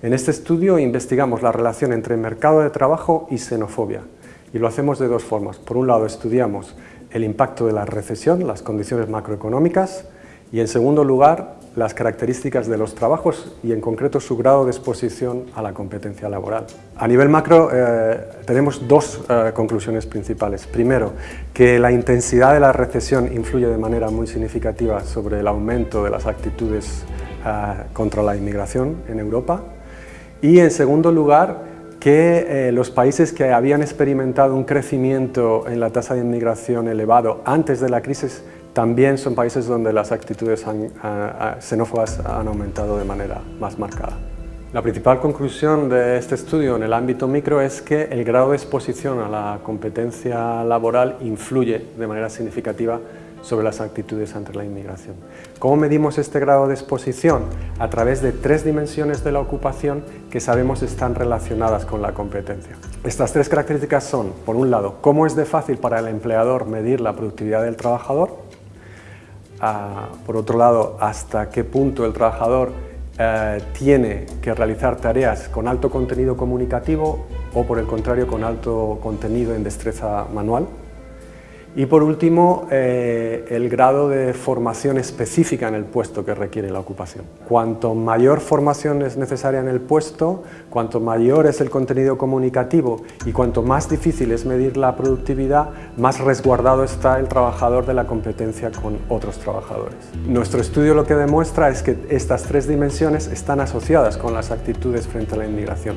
En este estudio investigamos la relación entre mercado de trabajo y xenofobia y lo hacemos de dos formas. Por un lado estudiamos el impacto de la recesión, las condiciones macroeconómicas y en segundo lugar las características de los trabajos y en concreto su grado de exposición a la competencia laboral. A nivel macro eh, tenemos dos eh, conclusiones principales. Primero, que la intensidad de la recesión influye de manera muy significativa sobre el aumento de las actitudes eh, contra la inmigración en Europa. Y en segundo lugar, que los países que habían experimentado un crecimiento en la tasa de inmigración elevado antes de la crisis también son países donde las actitudes xenófobas han aumentado de manera más marcada. La principal conclusión de este estudio en el ámbito micro es que el grado de exposición a la competencia laboral influye de manera significativa sobre las actitudes ante la inmigración. ¿Cómo medimos este grado de exposición? A través de tres dimensiones de la ocupación que sabemos están relacionadas con la competencia. Estas tres características son, por un lado, cómo es de fácil para el empleador medir la productividad del trabajador, por otro lado, hasta qué punto el trabajador eh, tiene que realizar tareas con alto contenido comunicativo o por el contrario con alto contenido en destreza manual. Y por último, eh, el grado de formación específica en el puesto que requiere la ocupación. Cuanto mayor formación es necesaria en el puesto, cuanto mayor es el contenido comunicativo y cuanto más difícil es medir la productividad, más resguardado está el trabajador de la competencia con otros trabajadores. Nuestro estudio lo que demuestra es que estas tres dimensiones están asociadas con las actitudes frente a la inmigración.